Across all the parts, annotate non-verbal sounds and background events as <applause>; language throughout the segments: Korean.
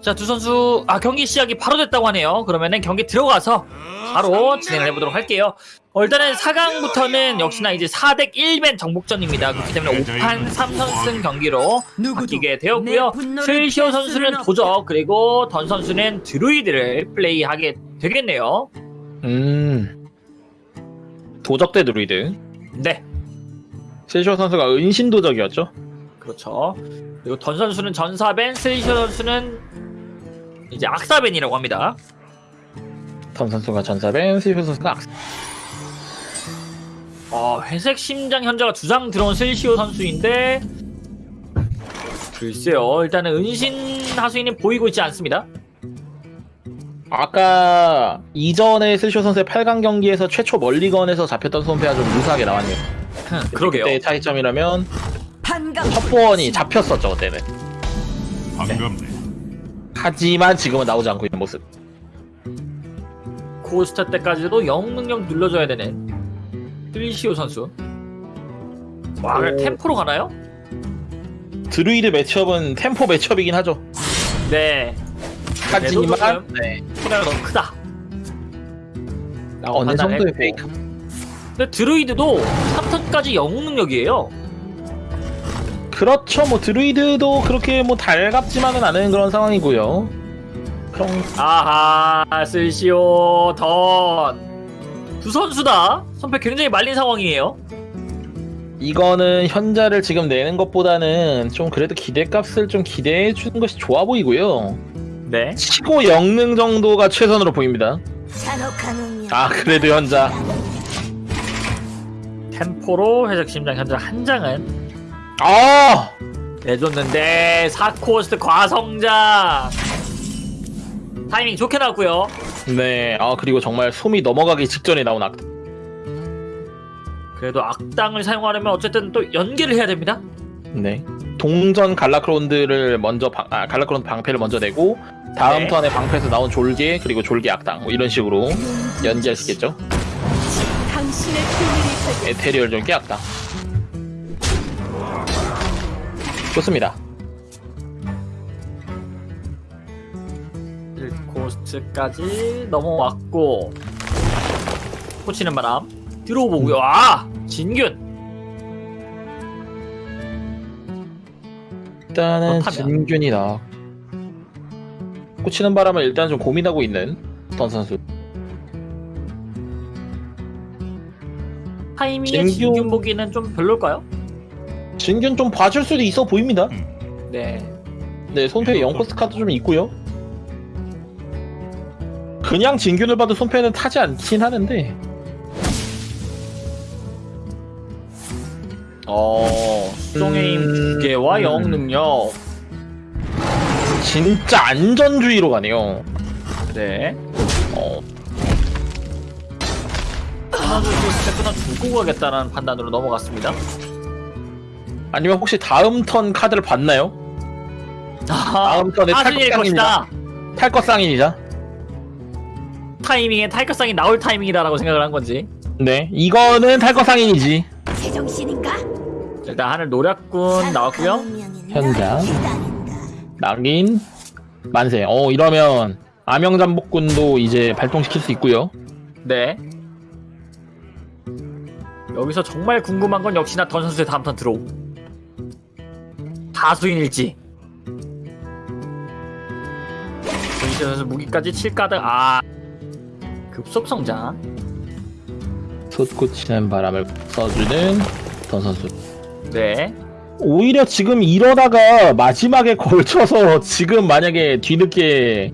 자, 두 선수 아 경기 시작이 바로 됐다고 하네요. 그러면은 경기 들어가서 바로 진행을 해보도록 할게요. 어, 일단은 4강부터는 역시나 이제 4대 1맨 정복전입니다. 그렇기 때문에 5판 3선승 경기로 바뀌게 되었고요. 슬시오 선수는 도적 그리고 던 선수는 드루이드를 플레이하게 되겠네요. 음. 도적 대 드루이드. 네, 세쇼 선수가 은신 도적이었죠. 그렇죠. 그리고 던 선수는 전사벤, 슬시오 선수는 이제 악사벤이라고 합니다. 던 선수가 전사벤, 세쇼 선수가 악. 어, 회색 심장 현자가 두 장 들어온 슬시오 선수인데 글쎄요 일단은 은신 하수인은 보이고 있지 않습니다 아까 이전에 세쇼 선수의 8강 경기에서 최초 멀리건에서 잡혔던 손패가 좀 유사하게 나왔네요. <laughs> 그러게요 그때 차이점이라면. 첩보원이 잡혔었죠 그때는. 반갑네. 하지만 지금은 나오지 않고 있는 모습. 코스타 때까지도 영웅 능력 눌러줘야 되는 슬시오 선수 와 오. 템포로 가나요? 드루이드 매치업은 템포 매치업이긴 하죠. 네 하지만 네. 키가 너무 크다 라고 어느 정도의. 페이크. 근데 드루이드도 3턴까지 영웅 능력이에요 그렇죠. 뭐 드루이드도 그렇게 뭐 달갑지만은 않은 그런 상황이고요. 그럼 아하 슬시오 던두 선수 다 선패 굉장히 말린 상황이에요 이거는 현자를 지금 내는 것보다는 좀 그래도 기대값을 좀 기대해 주는 것이 좋아 보이고요. 네 치고 영능 정도가 최선으로 보입니다. 아 그래도 현자. 템포로 회색 심장 현재 한 장은 아 내줬는데 사코스트 과성장 타이밍 좋게 나왔고요 네. 아 그리고 정말 숨이 넘어가기 직전에 나온 악. 그래도 악당을 사용하려면 어쨌든 또 연계를 해야 됩니다 네. 동전 갈라크론드를 먼저 방, 아, 갈라크론드 방패를 먼저 내고 다음 네. 턴에 방패에서 나온 졸개 그리고 졸개 악당 뭐 이런 식으로 연기할 수 있겠죠. 에테리얼 졸개 악당. 좋습니다. 코스트까지 넘어왔고 꽂히는 바람 들어오고요 아 진균 일단은 그렇다면. 진균이다. 꽂히는 바람을 일단 좀 고민하고 있는 던 선수. 타이밍에 진균- 진균 보기는 좀 별로일까요? 진균 좀 봐줄 수도 있어 보입니다. 네 네, 손패에 0코스 카드 좀 있고요. 그냥 진균을 봐도 손패는 타지 않긴 하는데. 어, 수정의 힘 음, 두 개와 음. 영웅 능력. 진짜 안전주의로 가네요. 네. 어, 끊어주고 때 끊어주고 가겠다는 판단으로 넘어갔습니다. 아니면 혹시 다음 턴 카드를 봤나요? 아, 다음 턴에 탈것상입니다. 것이다. 탈것상인이자. 타이밍에 탈것상이 나올 타이밍이다라고 생각을 한 건지. 네, 이거는 탈것상인이지. 제정신인가? 일단 하늘 노략군 나왔고요. 현장. 낙인 만세. 어 이러면 암영잠복군도 이제 발동시킬 수 있고요. 네. 여기서 정말 궁금한 건 역시나 던 선수의 다음 턴 들어오. 다수인일지. 전시 선수 무기까지 7가득 아 급속 성장. 솟구치는 바람을 써주는 던 선수. 네. 오히려 지금 이러다가 마지막에 걸쳐서 지금 만약에 뒤늦게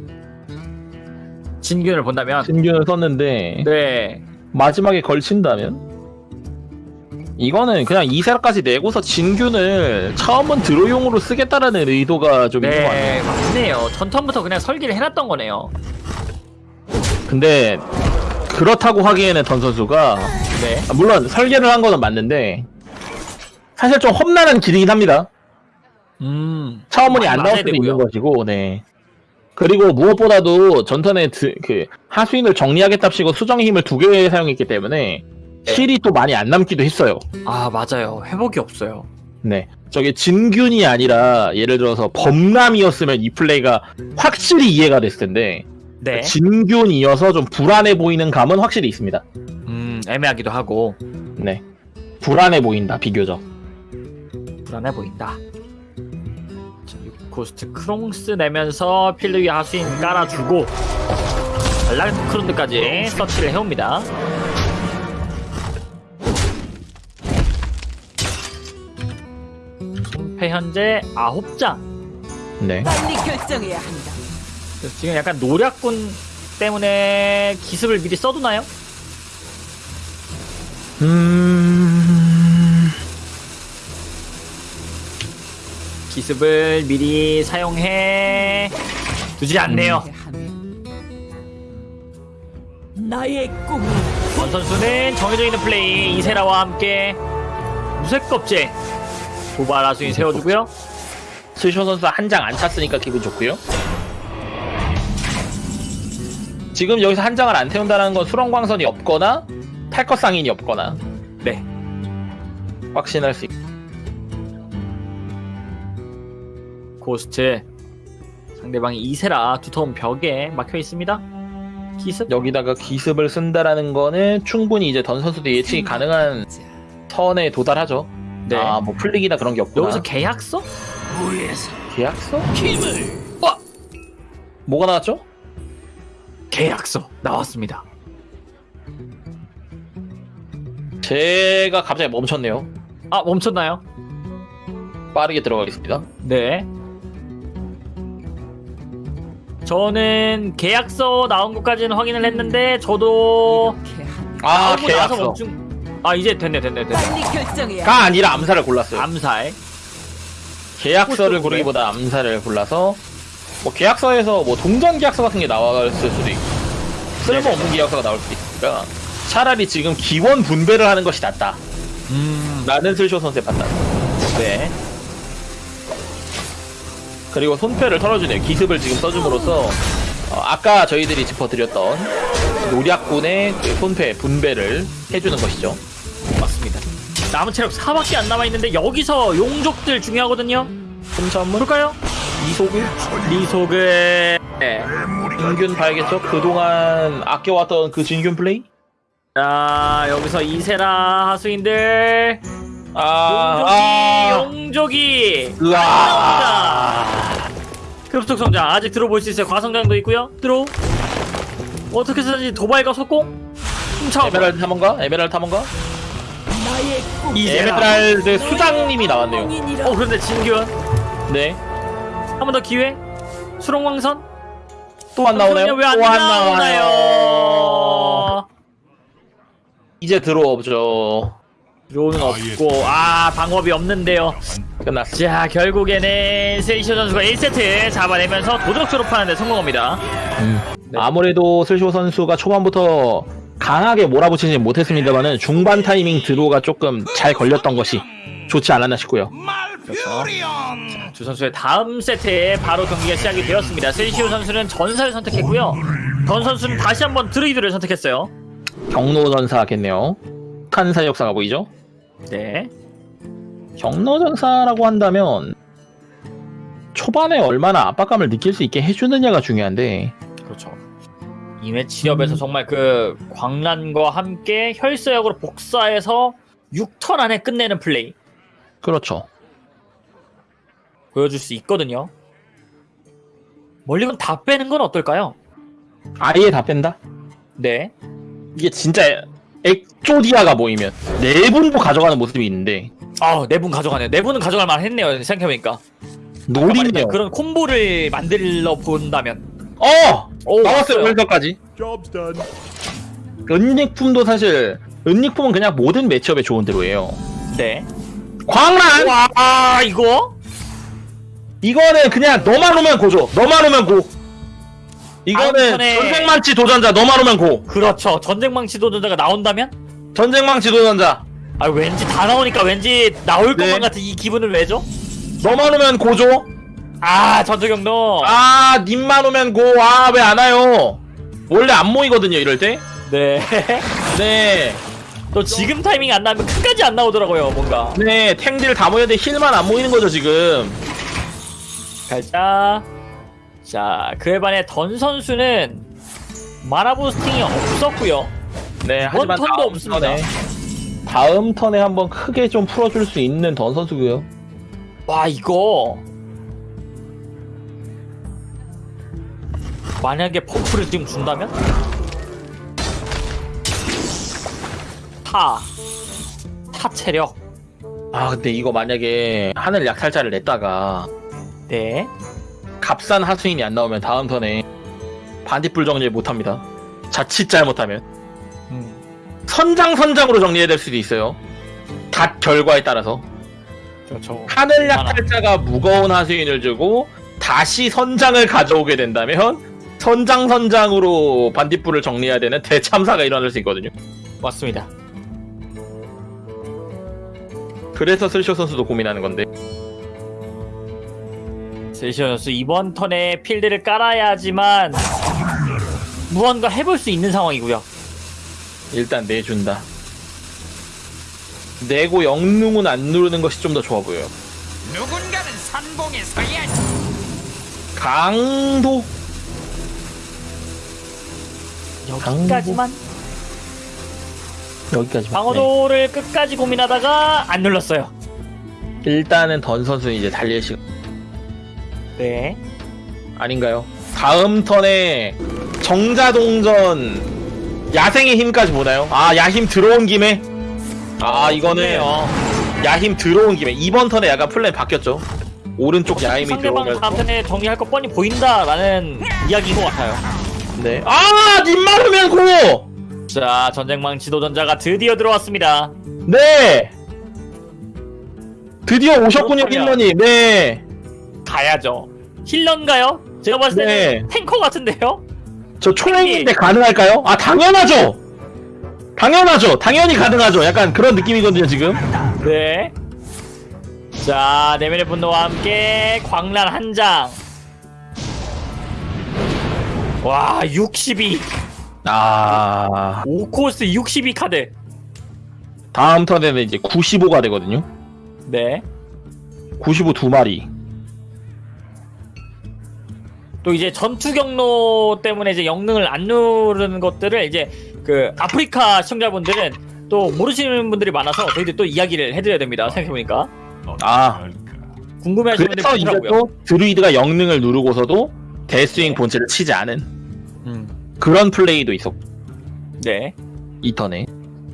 진균을 본다면 진균을 썼는데 네. 마지막에 걸친다면 이거는 그냥 이세라까지 내고서 진균을 처음은 드로용으로 쓰겠다라는 의도가 좀 있는 것 같아요. 네, 맞네요. 전턴부터 그냥 설계를 해놨던 거네요. 근데 그렇다고 하기에는 던 선수가 네. 아, 물론 설계를 한 거는 맞는데 사실 좀 험난한 길이긴 합니다. 음. 처음은이 안 나올 수도. 있는 것이고, 네. 그리고 무엇보다도 전턴에 드, 그 하수인을 정리하겠답시고 수정의 힘을 두 개 사용했기 때문에 네. heal이 또 많이 안 남기도 했어요. 아, 맞아요. 회복이 없어요. 네. 저게 진균이 아니라 예를 들어서 범람이었으면 이 플레이가 확실히 이해가 됐을 텐데 네. 진균이어서 좀 불안해 보이는 감은 확실히 있습니다. 음 애매하기도 하고 네. 불안해 보인다 비교적. 불안해 보인다. 자, 고스트 크롱스 내면서 필드 위 하수인 깔아주고 발라크론드까지 서치를 해옵니다. 손패 현재 9장. 네. 빨리 결정해야 한다. 그래서 지금 약간 노략군 때문에 기습을 미리 써두나요? 음. 기습을 미리 사용해 두지 않네요. 나의 꿈이 권 선수는 정해져 있는 플레이 이세라와 함께 무쇠껍질 도발 하수인 세워주고요. 스쇼 선수 한 장 안 찼으니까 기분 좋고요. 지금 여기서 한 장을 안 태운다는 건 수렁광선이 없거나 탈것 상인이 없거나 네. 확신할 수 있고 고스트 상대방이 이세라 두터운 벽에 막혀 있습니다. 기습 여기다가 기습을 쓴다라는 거는 충분히 이제 던 선수도 예측이 가능한 선에 도달하죠. 네. 아, 뭐 풀리기나 그런 게 없구나. 여기서 계약서? 계약서? 와! 뭐가 나왔죠? 계약서 나왔습니다. 제가 갑자기 멈췄네요. 아 멈췄나요? 빠르게 들어가겠습니다. 네. 저는 계약서 나온 것까지는 확인을 했는데 저도 아, 나오고 나서 계약서. 멈춘. 아 이제 됐네 됐네 됐네. 빨리 결정해야 가 아니라 암살을 골랐어요. 암살. 계약서를 고르기보다 암살을 골라서 뭐 계약서에서 뭐 동전 계약서 같은 게 나왔을 수도 있고 쓸모없는 계약서가 나올 수도 있으니까 차라리 지금 기원 분배를 하는 것이 낫다. 음. 라는 슬쇼 선수의 판단. 네. 그리고 손패를 털어주네요. 기습을 지금 써줌으로써 어, 아까 저희들이 짚어드렸던 노략군의 그 손패 분배를 해주는 것이죠. 맞습니다. 남은 체력 4밖에 안 남아 있는데 여기서 용족들 중요하거든요. 흠천물 볼까요? 이속을 리소그. 네. 진균 봐야겠죠? 그동안 아껴왔던 그 진균 플레이? 자 여기서 이세라 하수인들 아, 용족이 아, 용족이. 급속 성장 아직 들어볼 수 있어요. 과성장도 있고요. 들어. 어떻게 쓰든지 도발과 속공. 훔쳐. 에메랄드 탐험가? 에메랄드 탐험가? 에메랄드 수장님이 나왔네요. 어 그런데 진균 네. 한 번 더 기회. 수롱광선 또 안 나오나요? 왜안 또안 나오나요? 이제 들어오죠. 들어오는 없고 아 방법이 없는데요. 끝났어. 자 결국에는 세이쇼 선수가 1세트 잡아내면서 도적 졸업하는데 성공합니다. 네. 아무래도 슬쇼 선수가 초반부터 강하게 몰아붙이지 못했습니다만은 중반 타이밍 드로우가 조금 잘 걸렸던 것이 좋지 않았나 싶고요. 두 선수의 다음 세트에 바로 경기가 시작이 되었습니다. 세이쇼 선수는 전사를 선택했고요. 던 선수는 다시 한번 드루이드를 선택했어요. 경로전사겠네요. 칸사 역사가 보이죠? 네. 경로전사라고 한다면 초반에 얼마나 압박감을 느낄 수 있게 해주느냐가 중요한데 그렇죠. 이회 치렵에서 정말 그 광란과 함께 혈서역으로 복사해서 6턴 안에 끝내는 플레이 그렇죠. 보여줄 수 있거든요. 멀리건 다 빼는 건 어떨까요? 아예 다 뺀다? 네. 이게 진짜 액조디아가 보이면 네 분도 가져가는 모습이 있는데 아, 네분 가져가네요. 네 분은 가져갈 만 했네요. 생각해보니까. 노리네요. 그런 콤보를 만들어 본다면. 어! 오, 나왔어요 왔어요. 혈서까지. 은닉품도 사실 은닉품은 그냥 모든 매치업에 좋은 대로예요. 네. 광란! 와, 아, 이거? 이거는 그냥 너만 오면 고죠. 너만 오면 고. 이거는 턴에- 전쟁망치 도전자 너만 오면 고. 그렇죠. 전쟁망치 도전자가 나온다면? 전쟁망치 도전자 아, 왠지 다 나오니까 왠지 나올 네. 것만 같은 이 기분을 왜죠? 너만 오면 고죠. 아, 전투경로. 아 님만 오면 고. 아 왜 안 와요? 원래 안 모이거든요 이럴 때. 네. <laughs> 네. 또 지금 타이밍 안 나면 끝까지 안 나오더라고요 뭔가 네, 탱들 다 모였는데 힐만 안 모이는 거죠 지금. 살짝 자 그에 반해 던 선수는 마나 부스팅이 없었고요 네, 하지만 턴도 다음 없습니다. 턴에 다음 턴에 한번 크게 좀 풀어줄 수 있는 던 선수고요. 와 이거 만약에 buff를 지금 준다면? 타, 타 체력. 아, 근데 이거 만약에 하늘 약탈자를 냈다가 네. 값싼 하수인이 안 나오면 다음 턴에 반딧불 정리 못합니다. 자칫 잘못하면. 음. 선장 선장으로 정리해야 될 수도 있어요. 닷 결과에 따라서. 그렇죠. 하늘 약탈자가 무거운 하수인을 주고 다시 선장을 가져오게 된다면 선장 선장으로 반딧불을 정리해야 되는 대참사가 일어날 수 있거든요. 맞습니다 그래서 슬쇼 선수도 고민하는 건데 세시오 선수 이번 턴에 필드를 깔아야지만 무언가 해볼 수 있는 상황이고요 일단 내준다. 내고 영능은 안 누르는 것이 좀 더 좋아 보여요. 누군가는 산봉에 서야지. 강도 여기까지만 여기까지. 방어도를 끝까지 고민하다가 안 눌렀어요 일단은 던 선수 이제 달릴 시간 네 아닌가요? 다음 턴에 정자동전 야생의 힘까지 보나요? 아 야힘 들어온 김에 아 이거는 좋네요. 야힘 들어온 김에 이번 턴에 약간 플랜 바뀌었죠. 오른쪽 야힘이 상대방 들어오면서 다음 턴에 정리할 거 뻔히 보인다라는 이야기인 것 같아요. 네. 아님 마르면 고! 자, 전쟁망 지도전자가 드디어 들어왔습니다. 네. 드디어 오셨군요. 힐러님. 네. 가야죠. 힐런가요? 제가 봤을 때는 네. 탱커 같은데요? 저 초랭인데 가능할까요? 아 당연하죠. 당연하죠. 당연히 가능하죠. 약간 그런 느낌이거든요 지금. 네. 자, 내면의 분노와 함께 광란 한 장. 와, 62. 아 5코스 62 카드. 다음 턴에는 이제 95가 되거든요. 네. 95 두 마리. 또 이제 전투 경로 때문에 이제 영능을 안 누르는 것들을 이제 그 아프리카 시청자분들은 또 모르시는 분들이 많아서 저희들 또 이야기를 해드려야 됩니다. 생각해보니까 아. 궁금해하시는 분들이 많더라고요. 또 드루이드가 영능을 누르고서도 데스윙 본체를 치지 않은 음, 그런 플레이도 있었고 네, 이 턴에.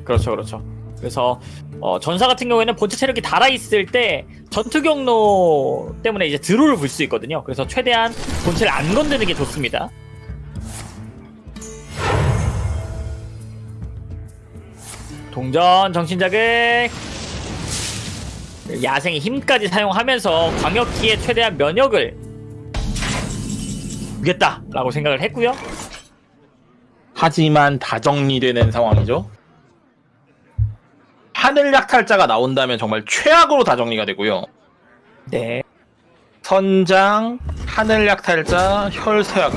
그렇죠, 그렇죠. 그래서 어, 전사 같은 경우에는 본체 체력이 달아 있을 때 전투 경로 때문에 이제 드로를 불수 있거든요. 그래서 최대한 본체를 안 건드는 게 좋습니다. 동전 정신 자극 야생의 힘까지 사용하면서 광역기에 최대한 면역을 주겠다라고 생각을 했고요. 하지만 다 정리되는 상황이죠. 하늘 약탈자가 나온다면 정말 최악으로 다 정리가 되고요. 네. 선장, 하늘 약탈자, 혈서약.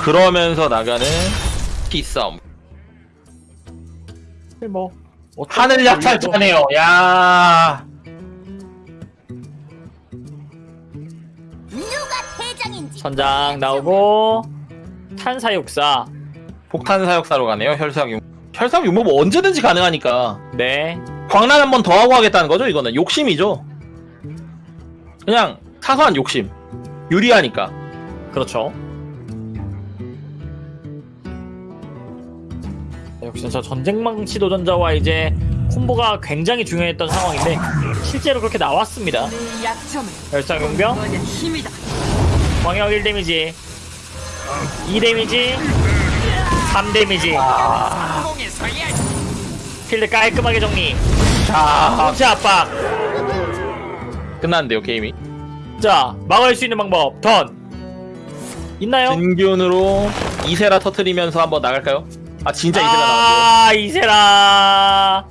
그러면서 나가는 기싸움. 뭐 하늘 약탈자네요. 야. 선장 나오고 탄사육사 폭탄 사역사로 가네요. 혈서약 용. 혈서약 용법 뭐 언제든지 가능하니까. 네 광란 한 번 더 하고 하겠다는 거죠. 이거는 욕심이죠. 그냥 사소한 욕심. 유리하니까. 그렇죠 역시 저 전쟁망치 도전자와 이제 콤보가 굉장히 중요했던 상황인데 실제로 그렇게 나왔습니다 내 약점은 열상 용병. 광역 1 데미지 2 데미지 3 데미지 서야지. 필드 깔끔하게 정리 자, 본체 압박 끝났는데요, 게임이. 자 막을 수 있는 방법 던 있나요? 진균으로 이세라 터트리면서 한번 나갈까요? 아, 진짜 이세라 나왔네요. 아 이세라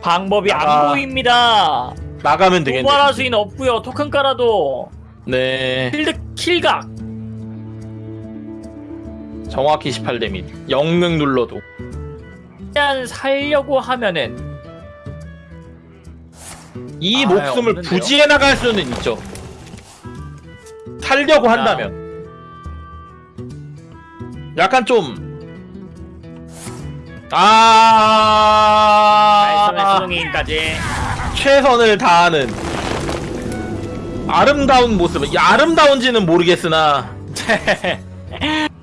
방법이 안 아. 보입니다 나가면 되겠네. 도발할 수는 없고요 토큰 깔아도 네. 필드 킬각 정확히 18 데미지. 영능 눌러도. 일단 살려고 하면은 이 아, 목숨을 없는데요? 부지해 나갈 수는 있죠. 살려고 아. 한다면. 약간 좀. 아, 수능이까지 최선을 다하는 아름다운 모습. 이 아름다운지는 모르겠으나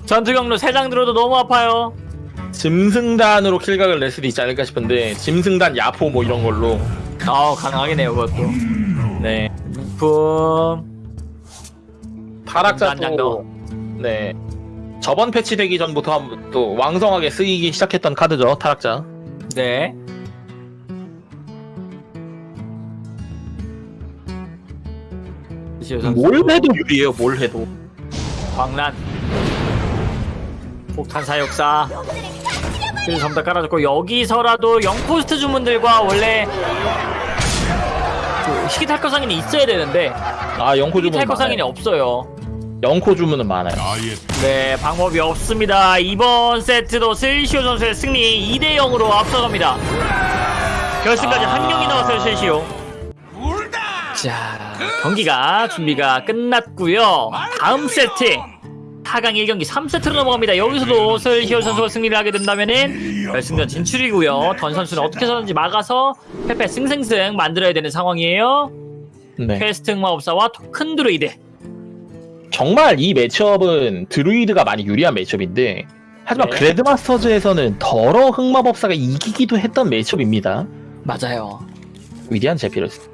전투 경로 3장 들어도 너무 아파요 짐승단으로 킬각을 낼 수도 있지 않을까 싶은데 짐승단 야포 뭐 이런 걸로. 아 가능하겠네요 그것도 네. 품 타락자도. 네 저번 패치되기 전부터 한- 또 왕성하게 쓰이기 시작했던 카드죠 타락자 네. 뭘 해도 유리해요 뭘 해도. 광란. 폭탄 사육사. 그래서 전부 다 깔아줬고 여기서라도 영포스트 주문들과 원래 그 희귀탈커상인이 있어야 되는데 아 영코 주문은 희귀탈커상인이 많아요. 없어요. 영코 주문은 많아요. 나의 네 방법이 없습니다. 이번 세트도 슬시오 선수의 승리 2대 0으로 앞서갑니다. 결승까지 아. 한 경기 나왔어요 슬시오. 울다. 자 경기가 준비가 끝났고요. 다음 세트 4강 1경기 3세트로 넘어갑니다. 여기서도 슬시오 선수가 승리를 하게 된다면 은 결승전 진출이고요. 던 선수는 어떻게 해서든지 막아서 패패승승승 만들어야 되는 상황이에요. 네. 퀘스트 흑마법사와 토큰 드루이드 정말 이 matchup은 드루이드가 많이 유리한 matchup인데 하지만 네. 그래드마스터즈에서는 더러 흑마법사가 이기기도 했던 매치업입니다. 맞아요. 위대한 제피러스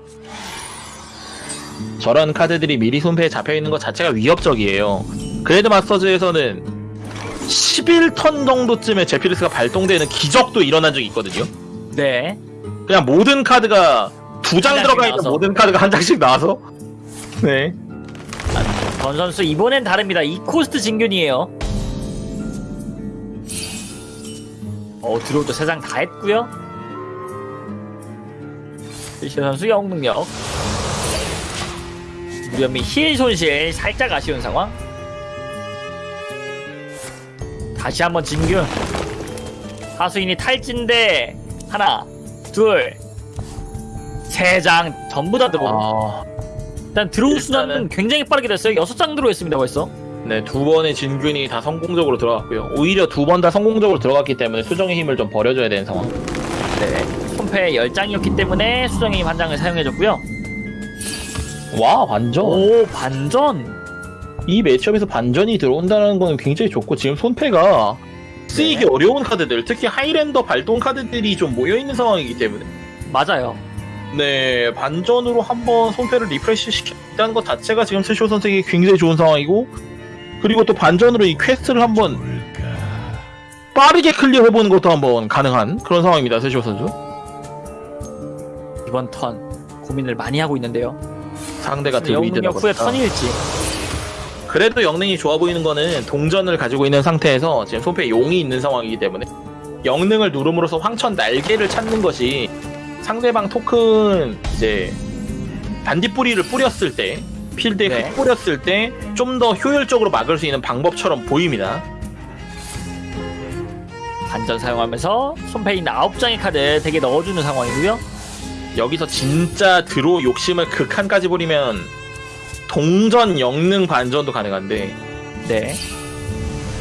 저런 카드들이 미리 손패에 잡혀있는 것 자체가 위협적이에요 그레드 마스터즈에서는 11턴 정도쯤에 제피러스가 발동되는 기적도 일어난 적이 있거든요 네 그냥 모든 카드가 두 장 들어가 있는 나와서. 모든 카드가 한 장씩 나와서 네 던 선수 이번엔 다릅니다. 이 코스트 진균이에요. 어 드로우도 세장다 했고요. 리시 선수 영능력. 무렴이 힐 손실 살짝 아쉬운 상황. 다시 한번 진균. 하수인이 탈진데 하나, 둘, 세 장 전부 다 들어오. 아, 일단 일단은- 수단은 굉장히 빠르게 됐어요. 여섯 장 들어있습니다 벌써. 네, 두 번의 진균이 다 성공적으로 들어갔고요. 오히려 두 번 다 성공적으로 들어갔기 때문에 수정의 힘을 좀 버려줘야 되는 상황. 네. 손패 10장이었기 때문에 수정의 힘 한 장을 사용해줬고요. 와, 반전. 오, 반전! 이 매치업에서 반전이 들어온다는 건 굉장히 좋고 지금 손패가 쓰이기 어려운 카드들, 특히 하이랜더 발동 카드들이 좀 모여있는 상황이기 때문에 맞아요. 네, 반전으로 한번 손패를 refresh 시켰다는 것 자체가 지금 스쇼 선수에게 굉장히 좋은 상황이고 그리고 또 반전으로 이 quest를 한번 빠르게 clear해보는 것도 한번 가능한 그런 상황입니다, 스쇼 선수. 이번 턴 고민을 많이 하고 있는데요. 상대가 드루이드다 영능력 후에. 턴일지. 그래도 영능이 좋아 보이는 거는 동전을 가지고 있는 상태에서 지금 손패에 용이 있는 상황이기 때문에 영능을 누름으로써 황천 날개를 찾는 것이 상대방 토큰 이제 반딧불이를 뿌렸을 때 필드에 네. 흙 뿌렸을 때 좀 더 효율적으로 막을 수 있는 방법처럼 보입니다. 반전 사용하면서 있는 9장의 카드 되게 넣어주는 상황이고요. 여기서 진짜 드로 욕심을 극한까지 부리면 동전 영능 반전도 가능한데 네.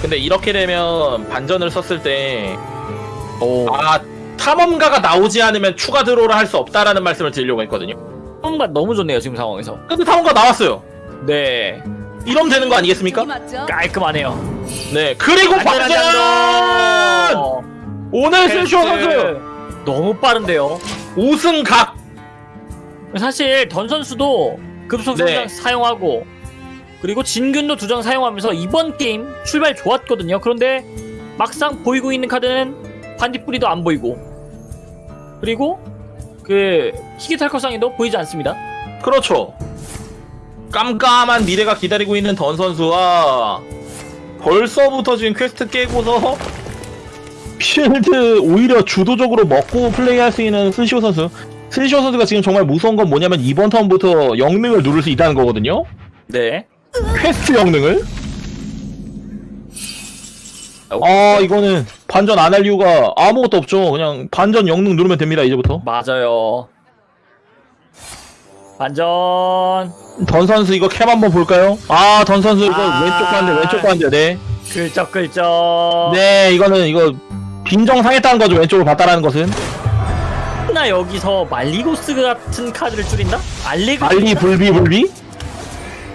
근데 이렇게 되면 반전을 썼을 때 오. 아 탐험가가 나오지 않으면 추가 드로우를 할 수 없다라는 말씀을 드리려고 했거든요. 뭔가 너무 좋네요, 지금 상황에서. 근데 탐험가 나왔어요. 네. 이러면 되는 거 아니겠습니까? 깔끔하네요. 네. 그리고 반전 오늘 슬쇼 선수 너무 빠른데요. 5승 각. 사실 던 선수도 급속 성장 네. 사용하고 그리고 진균도 두 장 사용하면서 이번 게임 출발 좋았거든요. 그런데 막상 보이고 있는 카드는 반딧불이도 안 보이고 그리고 그 희귀탈커상에도 보이지 않습니다. 그렇죠. 깜깜한 미래가 기다리고 있는 던 선수와 벌써부터 지금 퀘스트 깨고서 필드 오히려 주도적으로 먹고 플레이할 수 있는 스시오 선수. 스시오 선수가 지금 정말 무서운 건 뭐냐면 이번 턴부터 영능을 누를 수 있다는 거거든요. 네. 퀘스트 영능을 아 이거는 반전 안 할 이유가 아무것도 없죠. 그냥 반전 영능 누르면 됩니다 이제부터. 맞아요. 반전. 던 선수 이거 cam 한번 볼까요? 아던 선수 이거 아. 왼쪽 관대 왼쪽 관대 네. 글쩍글쩍. 네 이거는 이거 빈정 상했다는 거죠 왼쪽으로 봤다라는 것은 나 여기서 말리고스 같은 카드를 줄인다? 알리그. 알리 불비 불비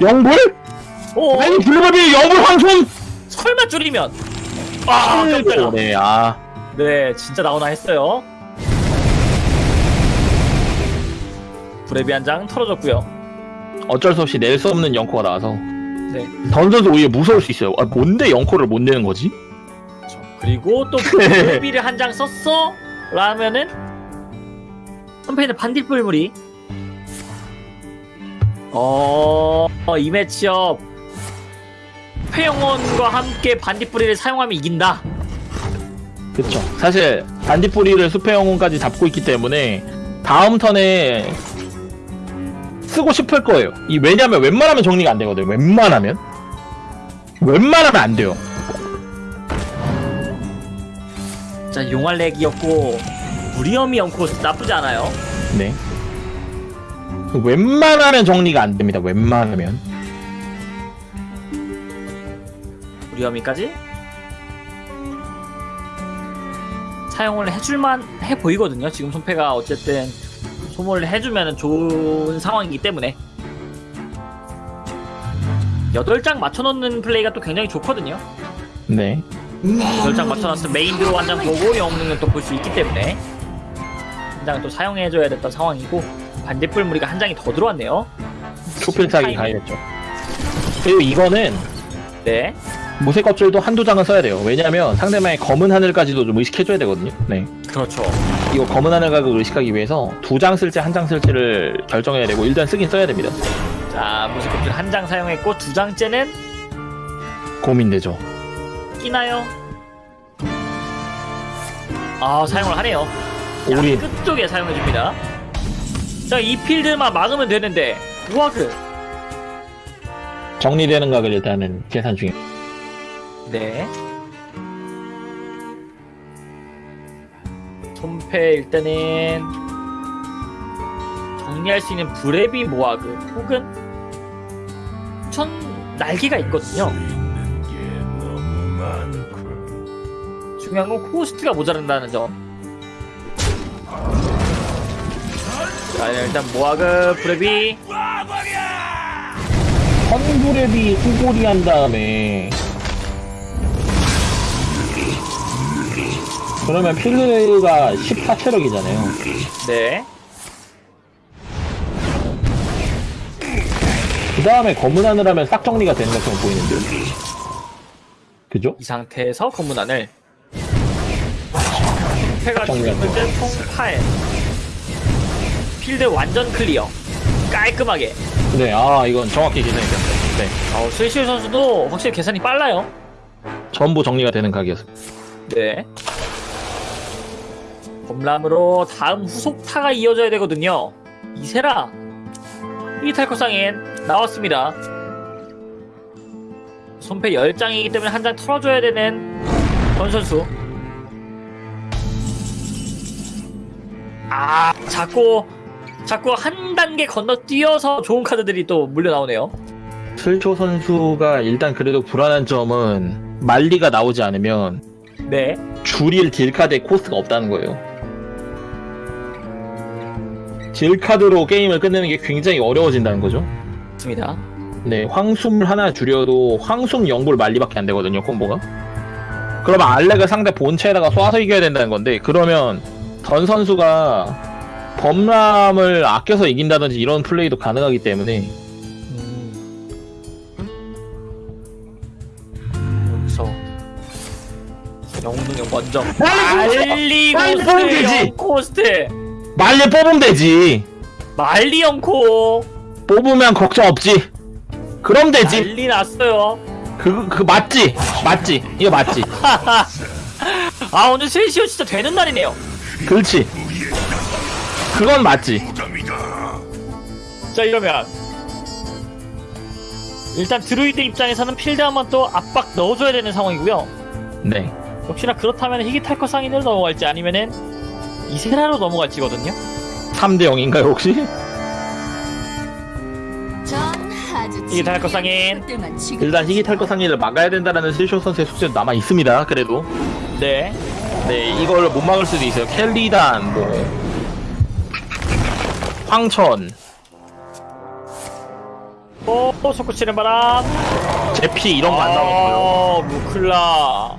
영불? 오, 알리 불비 영불 황손 설마 줄이면. 아, 깜짝이야. 네, 아 네, 진짜 나오나 했어요. 브레비 한 장 털어졌고요. 어쩔 수 없이 낼 수 없는 영코가 나와서 네. 던 선수 오히려 무서울 수 있어요 아 뭔데 영코를 못 내는 거지? 그리고 또 <laughs> 브레비를 한 장 썼어? 라면은? 선패는 반딧불물이. 어, 어, 이 매치업. 회영원과 함께 반딧불이를 사용하면 이긴다. 그쵸. 사실 반딧불이를 숲의 영혼까지 잡고 있기 때문에 다음 턴에 쓰고 싶을 거예요. 이 왜냐면 웬만하면 정리가 안 되거든요. 웬만하면? 웬만하면 안 돼요 자, 용알렉이었고 무리엄이 엉코 나쁘지 않아요. 네 웬만하면 정리가 안 됩니다 웬만하면 무리엄이까지 사용을 해줄만 해 보이거든요. 지금 손패가 어쨌든 소모를 해주면 좋은 상황이기 때문에 8장 맞춰놓는 플레이가 또 굉장히 좋거든요. 네 8장 맞춰놨으면 main draw 한 장 보고 영능을 또볼 수 있기 때문에. 한 장을 또 사용해줘야 됐던 상황이고 반딧불 무리가 한 장이 더 들어왔네요. 소필타기 가야겠죠. 그리고 이거는 네. 무쇠 껍질도 한두 장은 써야 돼요. 왜냐면 상대방의 검은 하늘까지도 좀 의식해줘야 되거든요. 네. 그렇죠. 이거 검은 하늘 각을 의식하기 위해서 두 장 쓸지 한 장 쓸지를 결정해야 되고 일단 쓰긴 써야 됩니다. 자, 무쇠 껍질 한 장 사용했고 두 장째는? 고민되죠 끼나요? 아 사용을 하네요. 우리 끝쪽에 사용해줍니다. 자, 이 필드만 막으면 되는데 우와그. 정리되는 각을 일단은 계산 중에 네. 손패 일단은 정리할 수 있는 브레비 모아그 혹은 천 날개가 있거든요. 중요한 건 코스트가 모자란다는 점. 자, 일단 모아그 브레비 선브랩이 후골이 한 다음에 그러면 필드가 14체력이잖아요 네. 그 다음에 검은 하늘 하면 싹 정리가 되는 것처럼 보이는데요 그죠? 이 상태에서 검은 하늘 패가 지금 정리가 현재 총 8. 필드 완전 clear. 깔끔하게. 네, 아 이건 정확히 계산이 됐어요 네, 어, 스위시 선수도 확실히 계산이 빨라요. 전부 정리가 되는 각이었어요 네. 범람으로 다음 후속타가 이어져야 되거든요. 이세라. 이탈코상엔 나왔습니다. 손패 10장이기 때문에 한 장 털어줘야 되는 권 선수. 아, 자꾸, 자꾸 한 단계 건너뛰어서 좋은 카드들이 또 물려 나오네요. 슬초 선수가 일단 그래도 불안한 점은 말리가 나오지 않으면 네. 줄일 딜카드의 코스가 없다는 거예요. 딜카드로 게임을 끝내는 게 굉장히 어려워진다는 거죠. 맞습니다. 네, 황숨을 하나 줄여도 황숨 영불 말리밖에 안 되거든요, 콤보가. 그러면 알렉을 상대 본체에다가 쏴서 이겨야 된다는 건데, 그러면 던 선수가 범람을 아껴서 이긴다든지 이런 플레이도 가능하기 때문에 음. 여기서 영웅능력 먼저 말리 빨리 뽑으면 되지. 고스트 코스트 말리 뽑으면 되지. 말리 영코 뽑으면 걱정 없지. 그럼 되지. 난리 났어요 그, 그, 맞지? 맞지? 이거 맞지? <laughs> 아 오늘 세시오 진짜 되는 날이네요 그렇지. 그건 맞지. 자 이러면 일단 드루이드 입장에서는 필드 한번 또 압박 넣어줘야 되는 상황이고요 네. 역시나 그렇다면 희귀탈커 상인으로 넘어갈지 아니면은 이세라로 넘어갈지거든요. 3대 0인가요 혹시? 달것 상인. 일단 희귀 탈거 상리를 막아야 된다라는 슬쇼 선수의 숙제도 남아 있습니다. 그래도 네. 네 이걸 못 막을 수도 있어요. 켈리단 뭐 황천 오, 속구 치는 바람. 제피 이런 거 안 나오고요. 어, 무클라.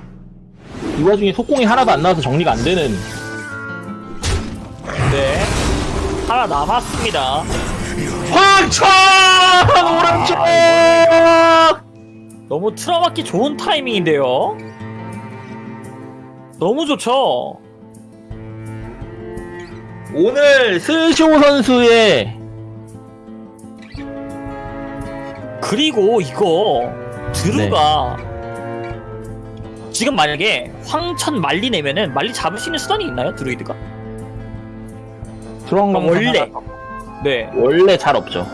이 와중에 속공이 하나도 안 나와서 정리가 안 되는 네. 하나 남았습니다. 황천 오른쪽 너무 틀어막기 좋은 타이밍인데요. 너무 좋죠. 오늘 슬쇼 선수의 그리고 이거 드루가 네. 지금 만약에 황천 말리 내면은 말리 잡을 수 있는 수단이 있나요? 드루이드가? 그런 건 원래. 네. 원래 잘 없죠.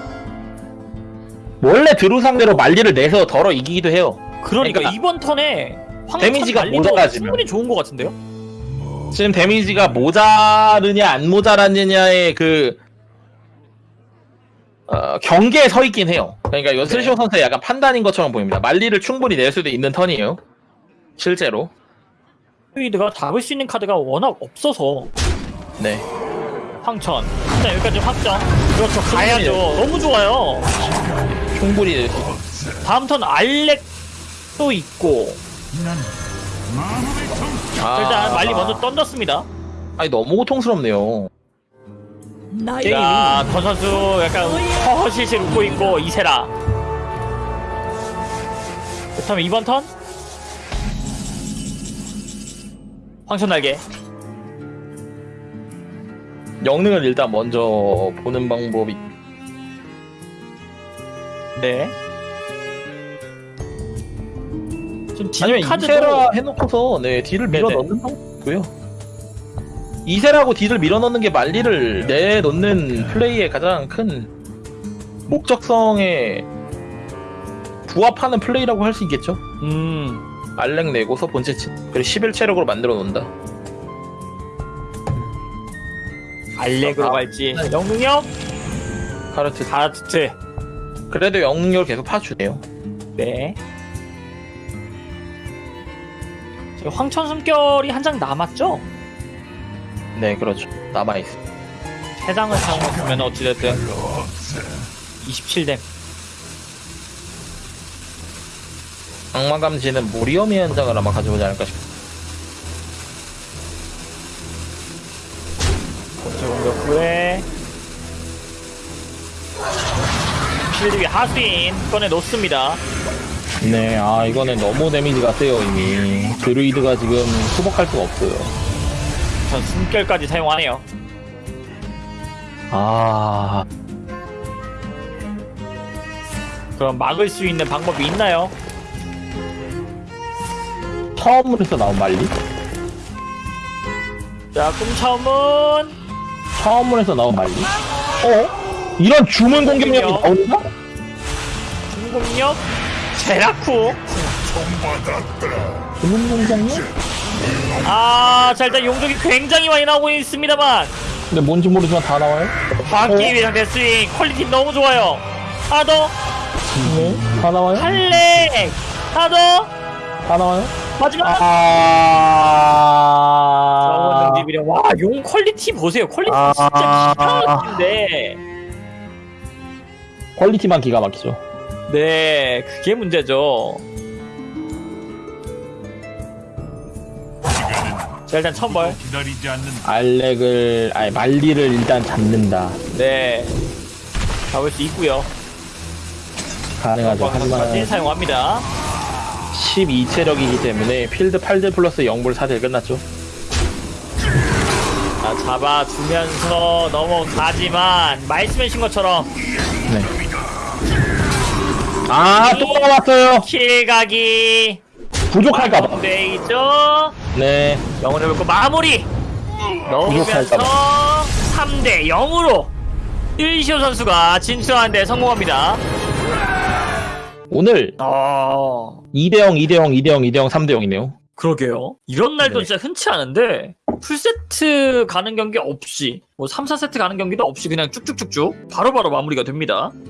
원래 드루 상대로 말리를 내서 덜어 이기기도 해요. 그러니까, 그러니까 이번 턴에 데미지가 모자라지면. 충분히 좋은 것 같은데요? 지금 데미지가 모자르냐 안 모자랐느냐의 그 어, 경계에 서 있긴 해요. 그러니까 이건 슬쇼 네. 선수의 약간 판단인 것처럼 보입니다. 말리를 충분히 낼 수도 있는 턴이에요. 실제로. 드루이드가 잡을 수 있는 카드가 워낙 없어서 네. 황천. 일단 여기까지 확정. 그렇죠. 가야죠. 너무 좋아요. 충분히 낼 수. 다음 턴 알렉도 있고 아, 일단 말리 먼저 던졌습니다. 아니 너무 고통스럽네요. 자, 권 선수 약간 허허실실 웃고 있고 이세라. 그렇다면 이번 턴 황천 날개. 영능을 일단 먼저 보는 방법이 네. 좀 아니면 뒷 카드도 이세라 해놓고서 네 딜을 밀어 네네. 넣는 방법이고요. 이세라고 딜을 밀어 넣는 게 말리를 내놓는 플레이의 가장 큰 목적성에 부합하는 플레이라고 할 수 있겠죠. 음 알렉 내고서 본체 치 그리고 11 체력으로 만들어 놓는다. 알렉으로 아, 갈지 영능력 카르트 가라트트 그래도 영능력을 계속 파주네요. 네. 황천 숨결이 한 장 남았죠? 네 그렇죠. 남아 있어. 세 장을 사용했으면 어찌됐든 27댐. 악마 감지는 무리엄의 현장을 아마 가져오지 않을까 싶어. 본체 공격 후에 필드 위 하수인 꺼내 놓습니다. 네, 아 이거는 너무 데미지가 세요 이미. 드루이드가 지금 수복할 수가 없어요. 전 숨결까지 사용하네요. 아 그럼 막을 수 있는 방법이 있나요? 처음으로 해서 나온 말리? 자, 꿈차움은 처음으로 해서 나온 말리? 어? 이런 주문 공격력이 나온다? 중공력 제라쿠. 주문 공격력? 아, 자 일단 용족이 굉장히 많이 나오고 있습니다만 근데 뭔지 모르지만 다 나와요? 막기 위해 상대 스윙 퀄리티 너무 좋아요. 하나 더 네, 다 나와요? 할렉 하나 더다 나와요? 마지막 정원 아, 능지비려 와용 퀄리티 보세요 퀄리티 아. 진짜 기가 막힌데 퀄리티만 기가 막히죠. 네 그게 문제죠 자 일단 천벌 기다리지 않는 알렉을, 아니 말리를 일단 잡는다. 네 잡을 수 있고요 가능하죠. 하지만 사용합니다 12체력이기 때문에 필드 8대 플러스 0불 4대 끝났죠. 자 잡아주면서 넘어가지만 말씀해주신 것처럼 네. 아, 또 나왔어요. 킬각이 부족할까봐. 돼 있죠 네. 영혼을 뵙고 마무리 넣으면서 부족할까봐. 3대 0으로 일시오 선수가 진출하는데 성공합니다. 오늘 어... 2대0, 2대0, 2대0, 2대0, 3대0이네요. 그러게요. 이런 날도 네. 진짜 흔치 않은데 풀세트 가는 경기 없이 뭐 3, 4세트 가는 경기도 없이 그냥 쭉쭉쭉쭉 바로바로 마무리가 됩니다.